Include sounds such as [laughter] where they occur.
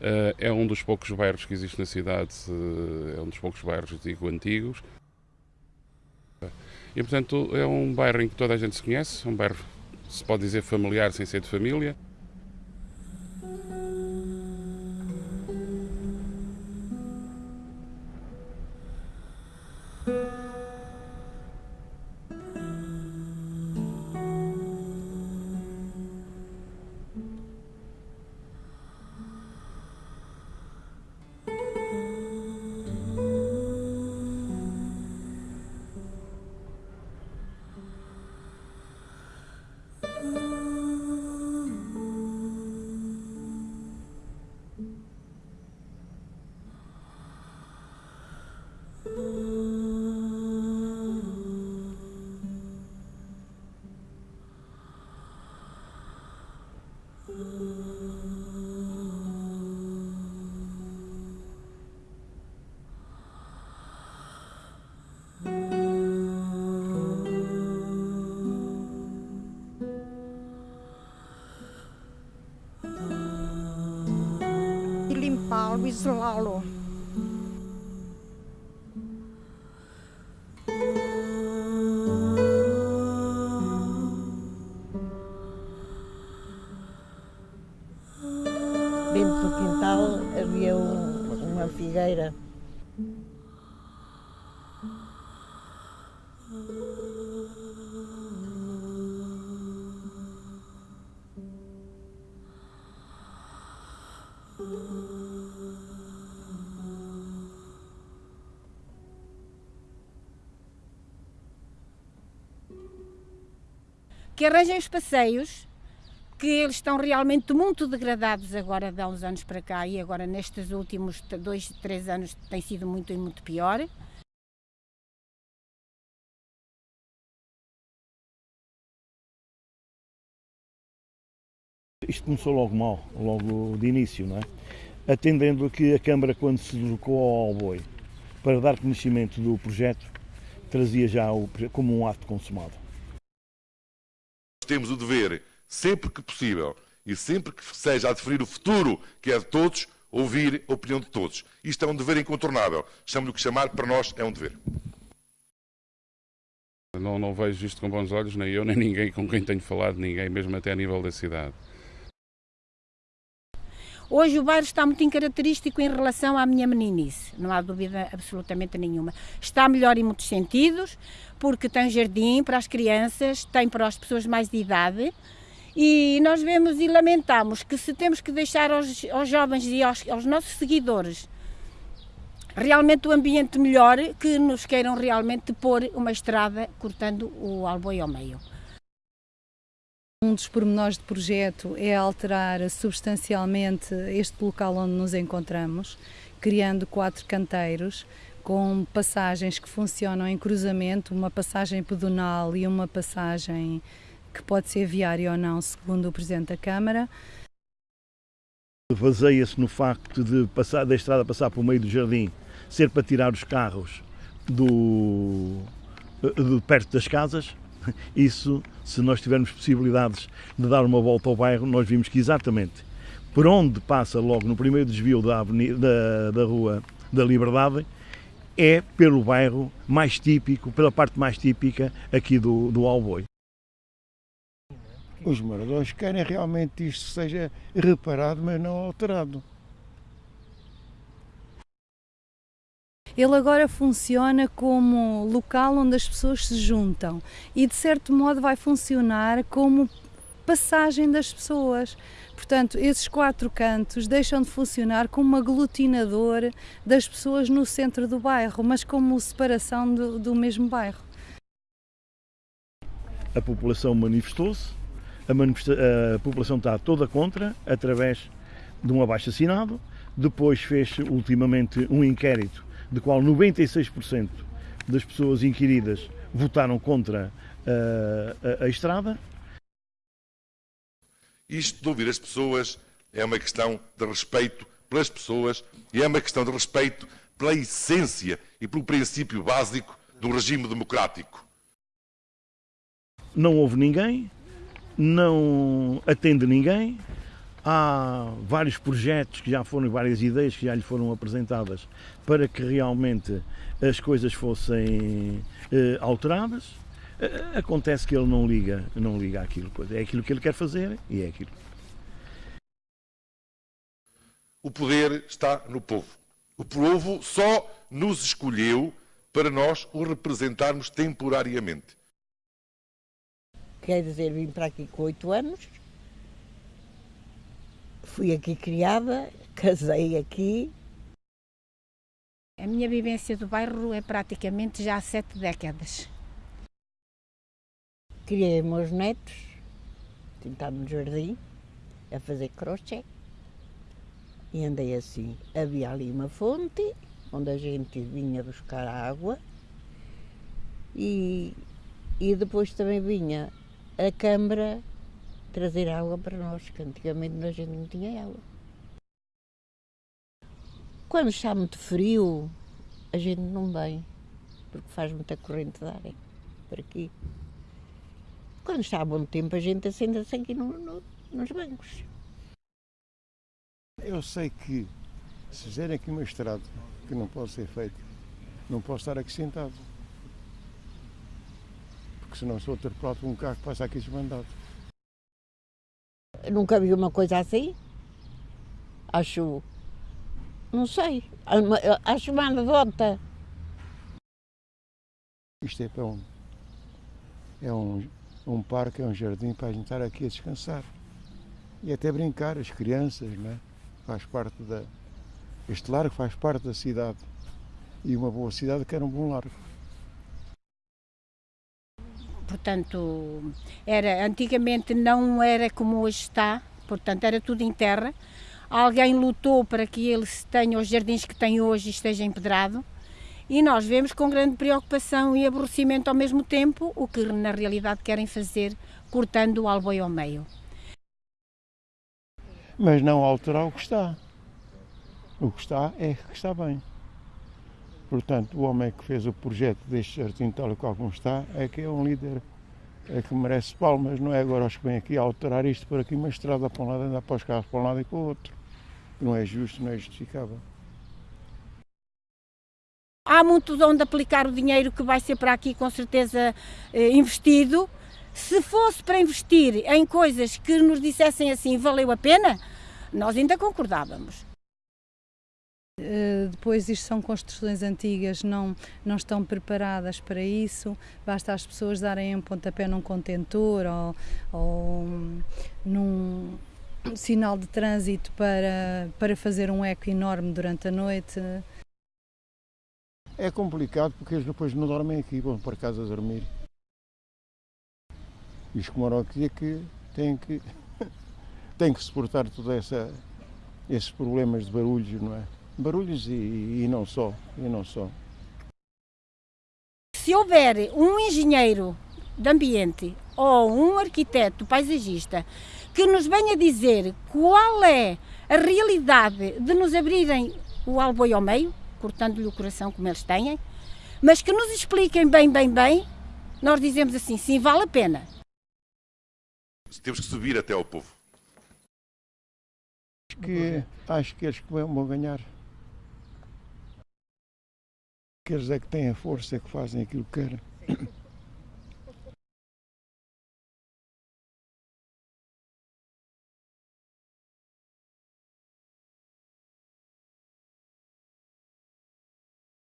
Uh, é um dos poucos bairros que existe na cidade, uh, é um dos poucos bairros, digo, antigos. E, portanto, é um bairro em que toda a gente se conhece, um bairro, se pode dizer, familiar sem ser de família. Limpá-lo, isolá-lo. Dentro do quintal havia um, uma figueira. Que arranjem os passeios, que eles estão realmente muito degradados agora de há uns anos para cá e agora nestes últimos dois, três anos tem sido muito e muito pior. Isto começou logo mal, logo de início, não é? Atendendo que a Câmara, quando se deslocou ao Alboi para dar conhecimento do projeto, trazia já o, como um ato consumado temos o dever, sempre que possível e sempre que seja a definir o futuro que é de todos, ouvir a opinião de todos. Isto é um dever incontornável. Chame-lhe o que chamar, para nós é um dever. Não, não vejo isto com bons olhos, nem eu, nem ninguém com quem tenho falado, ninguém, mesmo até a nível da cidade. Hoje o bairro está muito incaracterístico em relação à minha meninice, não há dúvida absolutamente nenhuma. Está melhor em muitos sentidos, porque tem jardim para as crianças, tem para as pessoas mais de idade, e nós vemos e lamentamos que se temos que deixar aos, aos jovens e aos, aos nossos seguidores realmente o ambiente melhor, que nos queiram realmente pôr uma estrada cortando o Alboi ao meio. Um dos pormenores do projeto é alterar substancialmente este local onde nos encontramos, criando quatro canteiros com passagens que funcionam em cruzamento, uma passagem pedonal e uma passagem que pode ser viária ou não, segundo o Presidente da Câmara. Baseia-se no facto de passar, da estrada passar por meio do jardim ser para tirar os carros do, de perto das casas [laughs] isso, se nós tivermos possibilidades de dar uma volta ao bairro, nós vimos que exatamente por onde passa logo no primeiro desvio da, avenida, da, da Rua da Liberdade, é pelo bairro mais típico, pela parte mais típica aqui do, do Alboi. Os moradores querem realmente isto seja reparado, mas não alterado. Ele agora funciona como local onde as pessoas se juntam e, de certo modo, vai funcionar como passagem das pessoas. Portanto, esses quatro cantos deixam de funcionar como aglutinador das pessoas no centro do bairro, mas como separação do, do mesmo bairro. A população manifestou-se, a, manifesta a população está toda contra, através de um abaixo-assinado, depois fez ultimamente um inquérito de qual 96% das pessoas inquiridas votaram contra a, a, a estrada. Isto de ouvir as pessoas é uma questão de respeito pelas pessoas e é uma questão de respeito pela essência e pelo princípio básico do regime democrático. Não houve ninguém, não atende ninguém, há vários projetos que já foram, várias ideias que já lhe foram apresentadas para que realmente as coisas fossem eh, alteradas. Eh, acontece que ele não liga, não liga àquilo, pois é aquilo que ele quer fazer e é aquilo. O poder está no povo. O povo só nos escolheu para nós o representarmos temporariamente. Quer dizer, vim para aqui com oito anos, fui aqui criada, [laughs] casei aqui. A minha vivência do bairro é praticamente já há sete décadas. Criei meus netos, sentado no jardim, a fazer crochê. E andei assim. Havia ali uma fonte, onde a gente vinha buscar água. E, e depois também vinha a Câmara trazer água para nós, que antigamente a gente não tinha água. Quando está muito frio, a gente não vem, porque faz muita corrente de ar por aqui. Quando está a bom tempo, a gente assenta-se aqui no, no, nos bancos. Eu sei que se fizerem aqui uma estrada que não pode ser feita, não posso estar aqui sentado. Porque senão sou atropelado por um carro que passa aqui desmandado. Nunca vi uma coisa assim. Acho. Não sei. Acho uma anedota. Isto é um. É um, um parque, é um jardim para a gente estar aqui a descansar. E até brincar, as crianças, não é? Faz parte da. Este largo faz parte da cidade. E uma boa cidade quer um bom largo. Portanto, era, antigamente não era como hoje está, portanto era tudo em terra. Alguém lutou para que ele tenha os jardins que tem hoje e esteja empedrado. E nós vemos com grande preocupação e aborrecimento ao mesmo tempo o que na realidade querem fazer, cortando o alboi ao meio. Mas não alterar o que está. O que está é que está bem. Portanto, o homem que fez o projeto deste jardim tal qual como está é que é um líder é que merece palmas, não é agora os que vêm aqui a alterar isto por aqui, uma estrada para um lado, andar para os carros para um lado e para o outro. Não é justo, não é justificável. Há muito de onde aplicar o dinheiro que vai ser para aqui com certeza eh, investido. Se fosse para investir em coisas que nos dissessem assim valeu a pena, nós ainda concordávamos. Uh, depois isto são construções antigas, não, não estão preparadas para isso, basta as pessoas darem um pontapé num contentor ou, ou num sinal de trânsito para, para fazer um eco enorme durante a noite. É complicado porque eles depois não dormem aqui, vão para casa dormir. E os que moram aqui é que têm que, [laughs] têm que suportar todos esses problemas de barulhos, não é? Barulhos e, e não só, e não só. Se houver um engenheiro de ambiente ou um arquiteto paisagista que nos venha dizer qual é a realidade de nos abrirem o alboi ao meio, cortando-lhe o coração como eles têm, mas que nos expliquem bem, bem, bem, nós dizemos assim, sim, vale a pena. Temos que subir até ao povo. Acho que, acho que eles vão ganhar que eles é que têm a força, é que fazem aquilo que querem.